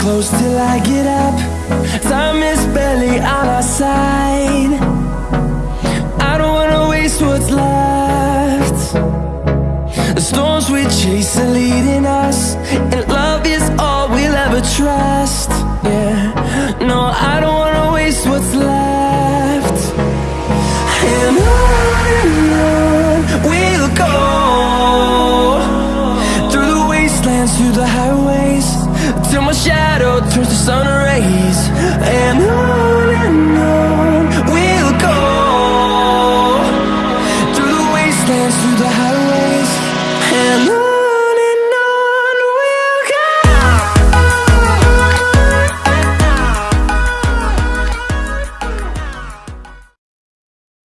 close till I get up. Time is barely on our side. I don't wanna waste what's left. The storms we chase are leading us through the highways Till my shadow turns to sun rays And on and on We'll go Through the wastelands, through the highways